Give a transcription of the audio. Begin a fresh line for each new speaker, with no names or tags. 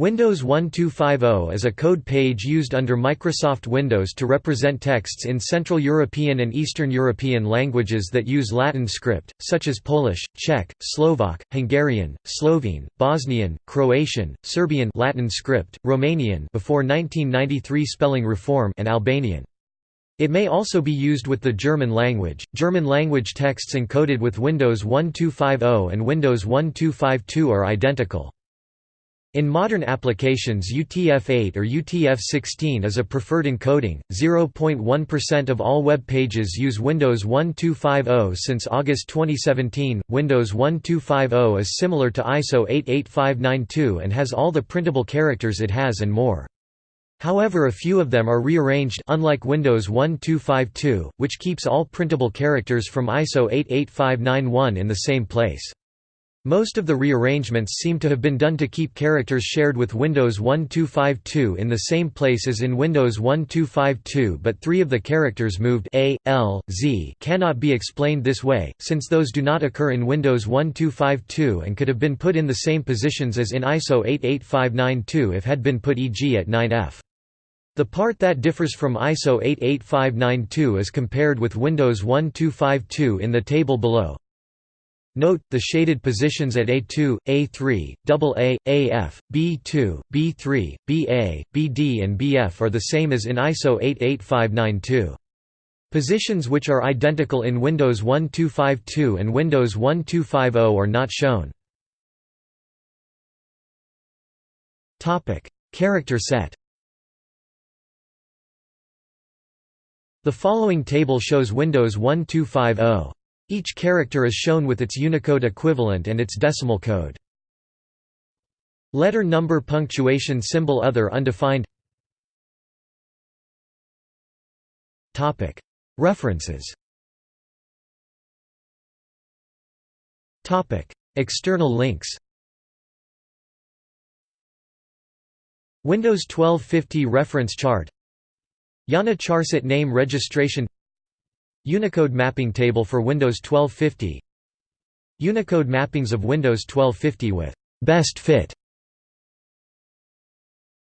Windows 1250 is a code page used under Microsoft Windows to represent texts in Central European and Eastern European languages that use Latin script, such as Polish, Czech, Slovak, Hungarian, Slovene, Bosnian, Croatian, Serbian Latin script, Romanian before 1993 spelling reform and Albanian. It may also be used with the German language. German language texts encoded with Windows 1250 and Windows 1252 are identical. In modern applications UTF-8 or UTF-16 is a preferred encoding. 0.1% of all web pages use Windows 1250 since August 2017. Windows 1250 is similar to ISO 88592 and has all the printable characters it has and more. However a few of them are rearranged unlike Windows 1252, which keeps all printable characters from ISO 88591 in the same place. Most of the rearrangements seem to have been done to keep characters shared with Windows 1252 in the same place as in Windows 1252 but three of the characters moved A, L, Z cannot be explained this way, since those do not occur in Windows 1252 and could have been put in the same positions as in ISO 88592 if had been put e.g. at 9F. The part that differs from ISO 88592 is compared with Windows 1252 in the table below. Note, the shaded positions at A2, A3, AA, AF, B2, B3, BA, BD and BF are the same as in ISO 88592. Positions which are identical in Windows 1252 and Windows 1250 are not shown. Character set The following table shows Windows 1250. Each character is shown with its Unicode equivalent and its decimal code. Letter number punctuation symbol other undefined. References. External links. Windows 1250 reference chart. IANA Charset name registration Unicode mapping table for Windows 1250 Unicode mappings of Windows 1250 with «best fit»